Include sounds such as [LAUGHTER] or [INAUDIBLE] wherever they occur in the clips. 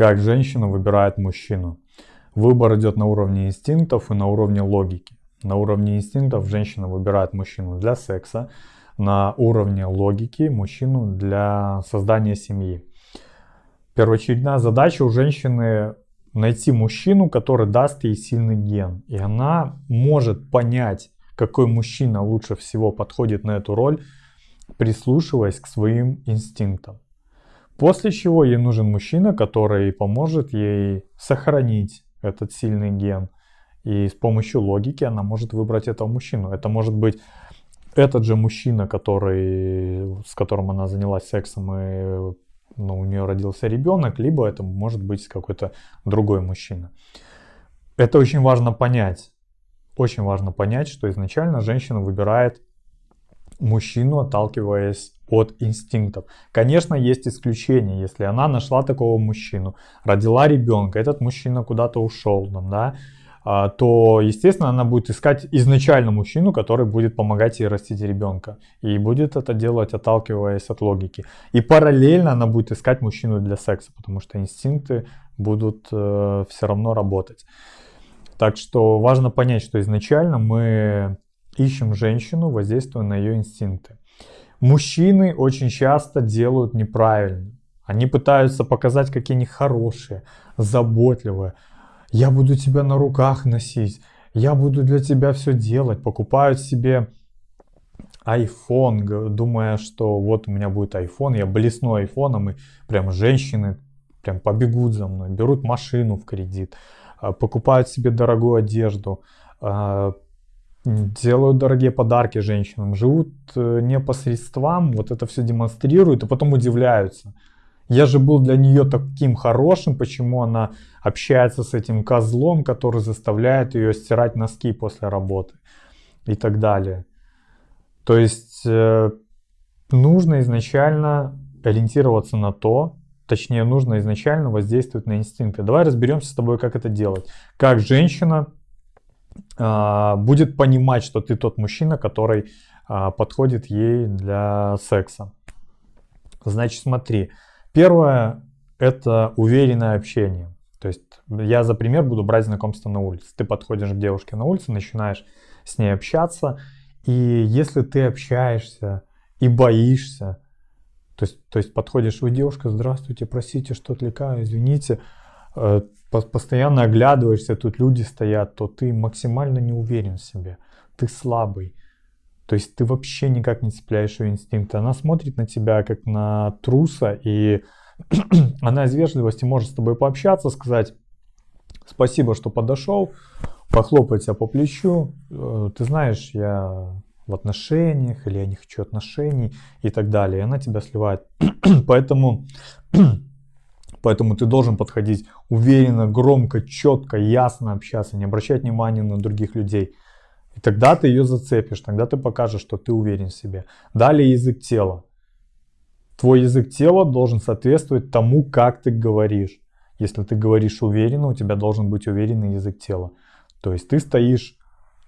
Как женщина выбирает мужчину. Выбор идет на уровне инстинктов и на уровне логики. На уровне инстинктов женщина выбирает мужчину для секса, на уровне логики мужчину для создания семьи. Первоочередная задача у женщины найти мужчину, который даст ей сильный ген. И она может понять, какой мужчина лучше всего подходит на эту роль, прислушиваясь к своим инстинктам. После чего ей нужен мужчина, который поможет ей сохранить этот сильный ген. И с помощью логики она может выбрать этого мужчину. Это может быть этот же мужчина, который, с которым она занялась сексом и ну, у нее родился ребенок, либо это может быть какой-то другой мужчина. Это очень важно понять. Очень важно понять, что изначально женщина выбирает мужчину, отталкиваясь от инстинктов. Конечно, есть исключения. Если она нашла такого мужчину, родила ребенка, этот мужчина куда-то ушел, да, а, то, естественно, она будет искать изначально мужчину, который будет помогать ей растить ребенка. И будет это делать, отталкиваясь от логики. И параллельно она будет искать мужчину для секса, потому что инстинкты будут э, все равно работать. Так что важно понять, что изначально мы ищем женщину, воздействуя на ее инстинкты. Мужчины очень часто делают неправильно. Они пытаются показать, какие они хорошие, заботливые, я буду тебя на руках носить, я буду для тебя все делать, покупают себе iPhone, думая, что вот у меня будет iPhone, я блесну айфоном, и прям женщины прям побегут за мной, берут машину в кредит, а, покупают себе дорогую одежду, а, делают дорогие подарки женщинам, живут э, не по средствам, вот это все демонстрируют, и потом удивляются. Я же был для нее таким хорошим, почему она общается с этим козлом, который заставляет ее стирать носки после работы и так далее. То есть э, нужно изначально ориентироваться на то, точнее нужно изначально воздействовать на инстинкты. Давай разберемся с тобой, как это делать. Как женщина будет понимать, что ты тот мужчина, который э, подходит ей для секса. Значит, смотри, Первое – это уверенное общение. То есть я за пример буду брать знакомство на улице. Ты подходишь к девушке на улице, начинаешь с ней общаться, и если ты общаешься и боишься, то есть, то есть подходишь, вы девушка, здравствуйте, простите, что отвлекаю, извините, э, постоянно оглядываешься, тут люди стоят, то ты максимально не уверен в себе, ты слабый, то есть ты вообще никак не цепляешь ее инстинкты. Она смотрит на тебя как на труса, и [CLEARS THROAT] она из вежливости может с тобой пообщаться, сказать спасибо, что подошел, похлопать тебя по плечу. Э, ты знаешь, я в отношениях, или я не хочу отношений и так далее. И она тебя сливает. [CLEARS THROAT] поэтому, [CLEARS THROAT] поэтому ты должен подходить уверенно, громко, четко, ясно общаться, не обращать внимания на других людей. И тогда ты ее зацепишь, тогда ты покажешь, что ты уверен в себе. Далее язык тела. Твой язык тела должен соответствовать тому, как ты говоришь. Если ты говоришь уверенно, у тебя должен быть уверенный язык тела. То есть ты стоишь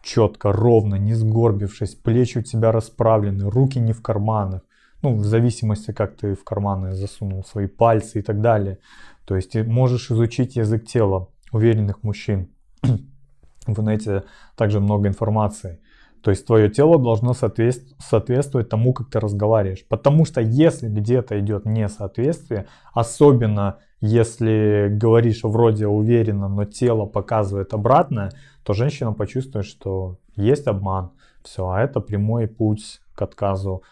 четко, ровно, не сгорбившись, плечи у тебя расправлены, руки не в карманах. Ну, в зависимости, как ты в карманы засунул свои пальцы и так далее. То есть ты можешь изучить язык тела уверенных мужчин в интернете также много информации. То есть твое тело должно соответствовать тому, как ты разговариваешь. Потому что если где-то идет несоответствие, особенно если говоришь вроде уверенно, но тело показывает обратное, то женщина почувствует, что есть обман. Все, а это прямой путь к отказу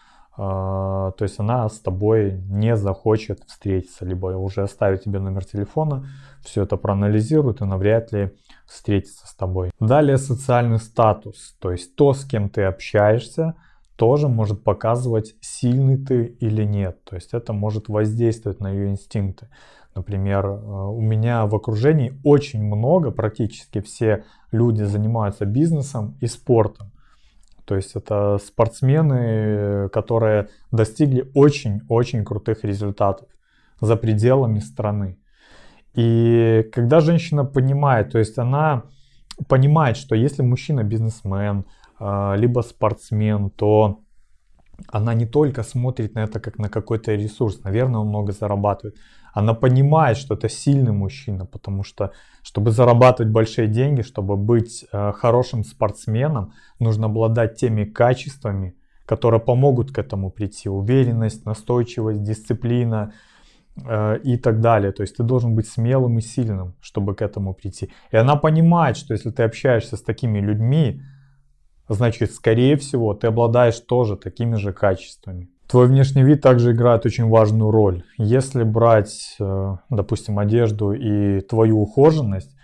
то есть она с тобой не захочет встретиться, либо уже оставит тебе номер телефона, все это проанализирует и навряд ли встретится с тобой. Далее социальный статус, то есть то, с кем ты общаешься, тоже может показывать, сильный ты или нет. То есть это может воздействовать на ее инстинкты. Например, э, у меня в окружении очень много, практически все люди занимаются бизнесом и спортом. То есть это спортсмены, которые достигли очень-очень крутых результатов за пределами страны. И когда женщина понимает, то есть она понимает, что если мужчина бизнесмен, а, либо спортсмен, то она не только смотрит на это как на какой-то ресурс, наверное, он много зарабатывает, Она понимает, что это сильный мужчина, потому что, чтобы зарабатывать большие деньги, чтобы быть э, хорошим спортсменом, нужно обладать теми качествами, которые помогут к этому прийти. Уверенность, настойчивость, дисциплина э, и так далее. То есть ты должен быть смелым и сильным, чтобы к этому прийти. И она понимает, что если ты общаешься с такими людьми, значит, скорее всего, ты обладаешь тоже такими же качествами. Твой внешний вид также играет очень важную роль. Если брать, э, допустим, одежду и твою ухоженность,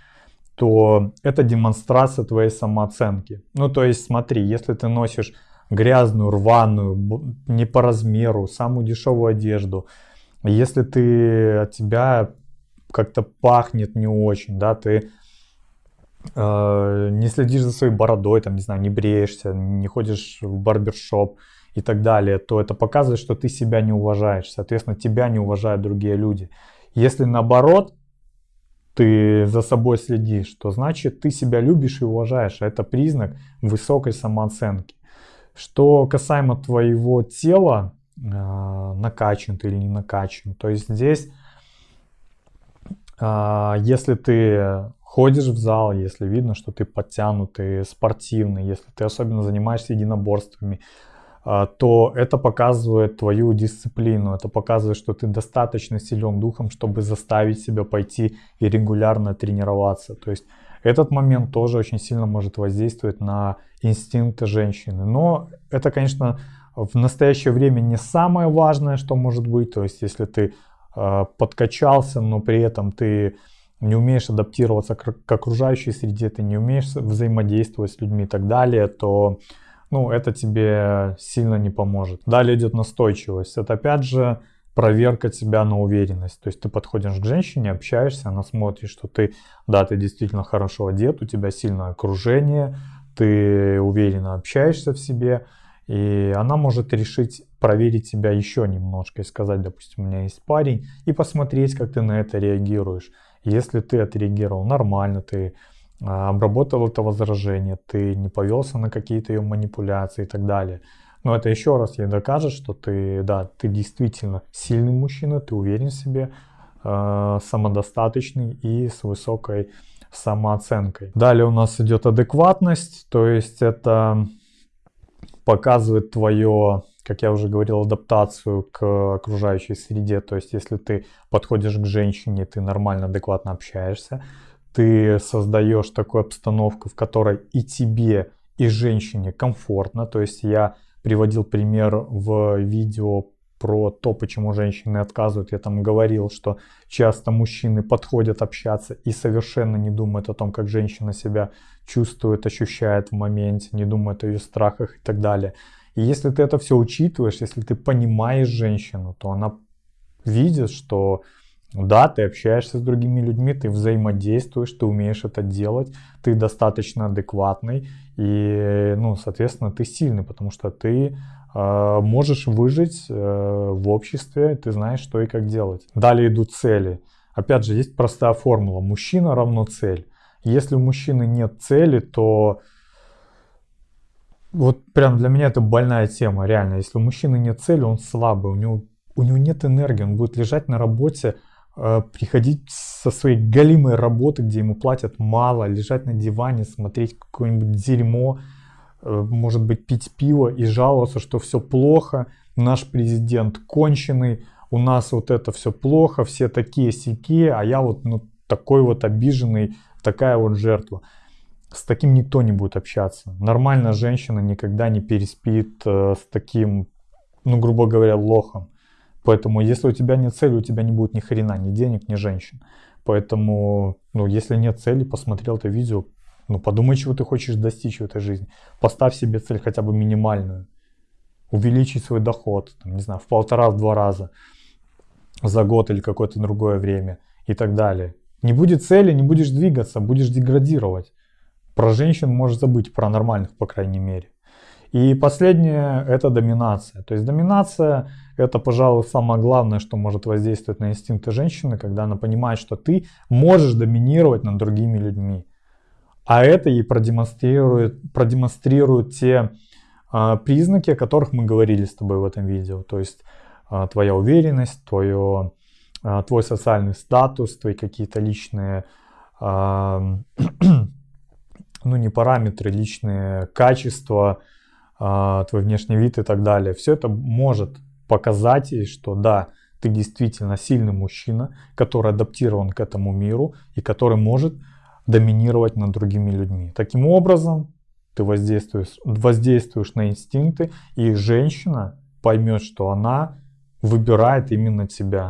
то это демонстрация твоей самооценки. Ну, то есть, смотри, если ты носишь грязную, рваную, не по размеру, самую дешевую одежду, если ты от тебя как-то пахнет не очень, да, ты не следишь за своей бородой, там, не знаю, не бреешься, не ходишь в барбершоп и так далее, то это показывает, что ты себя не уважаешь, соответственно, тебя не уважают другие люди. Если наоборот, ты за собой следишь, то значит ты себя любишь и уважаешь. Это признак высокой самооценки. Что касаемо твоего тела, э, накачан ты или не накачан, то есть здесь, э, если ты ходишь в зал, если видно, что ты подтянутый, спортивный, если ты особенно занимаешься единоборствами, э, то это показывает твою дисциплину, это показывает, что ты достаточно силен духом, чтобы заставить себя пойти и регулярно тренироваться. То есть этот момент тоже очень сильно может воздействовать на инстинкты женщины. Но это, конечно, в настоящее время не самое важное, что может быть. То есть, если ты э, подкачался, но при этом ты не умеешь адаптироваться к, окружающей среде, ты не умеешь взаимодействовать с людьми и так далее, то ну, это тебе сильно не поможет. Далее идет настойчивость. Это опять же проверка тебя на уверенность. То есть ты подходишь к женщине, общаешься, она смотрит, что ты, да, ты действительно хорошо одет, у тебя сильное окружение, ты уверенно общаешься в себе, и она может решить проверить тебя еще немножко и сказать, допустим, у меня есть парень, и посмотреть, как ты на это реагируешь. Если ты отреагировал нормально, ты а, обработал это возражение, ты не повелся на какие-то ее манипуляции и так далее – но это еще раз ей докажет, что ты, да, ты действительно сильный мужчина, ты уверен в себе, э, самодостаточный и с высокой самооценкой. Далее у нас идет адекватность, то есть это показывает твое, как я уже говорил, адаптацию к окружающей среде. То есть если ты подходишь к женщине, ты нормально, адекватно общаешься, ты создаешь такую обстановку, в которой и тебе, и женщине комфортно. То есть я приводил пример в видео про то, почему женщины отказывают. Я там говорил, что часто мужчины подходят общаться и совершенно не думают о том, как женщина себя чувствует, ощущает в моменте, не думают о ее страхах и так далее. И если ты это все учитываешь, если ты понимаешь женщину, то она видит, что да, ты общаешься с другими людьми, ты взаимодействуешь, ты умеешь это делать, ты достаточно адекватный и, ну, соответственно, ты сильный, потому что ты э, можешь выжить э, в обществе, ты знаешь, что и как делать. Далее идут цели. Опять же, есть простая формула. Мужчина равно цель. Если у мужчины нет цели, то вот прям для меня это больная тема, реально. Если у мужчины нет цели, он слабый, у него, у него нет энергии, он будет лежать на работе, Э, приходить со своей галимой работы, где ему платят мало, лежать на диване, смотреть какое-нибудь дерьмо, э, может быть пить пиво и жаловаться, что все плохо, наш президент конченый, у нас вот это все плохо, все такие сякие, а я вот ну, такой вот обиженный, такая вот жертва. С таким никто не будет общаться. Нормальная женщина никогда не переспит э, с таким, ну, грубо говоря, лохом. Поэтому, если у тебя нет цели, у тебя не будет ни хрена, ни денег, ни женщин. Поэтому, ну, если нет цели, посмотрел это видео, ну, подумай, чего ты хочешь достичь в этой жизни. Поставь себе цель хотя бы минимальную. Увеличить свой доход, там, не знаю, в полтора-два раза за год или какое-то другое время и так далее. Не будет цели, не будешь двигаться, будешь деградировать. Про женщин можешь забыть, про нормальных, по крайней мере. И последнее – это доминация. То есть доминация – это, пожалуй, самое главное, что может воздействовать на инстинкты женщины, когда она понимает, что ты можешь доминировать над другими людьми. А это ей продемонстрирует, продемонстрирует те а, признаки, о которых мы говорили с тобой в этом видео. То есть а, твоя уверенность, твое а, твой социальный статус, твои какие-то личные, ну не параметры, личные качества, а, твой внешний вид и так далее. Все это может показать ей, что да, ты действительно сильный мужчина, который адаптирован к этому миру и который может доминировать над другими людьми. Таким образом, ты воздействуешь, воздействуешь на инстинкты, и женщина поймет, что она выбирает именно тебя.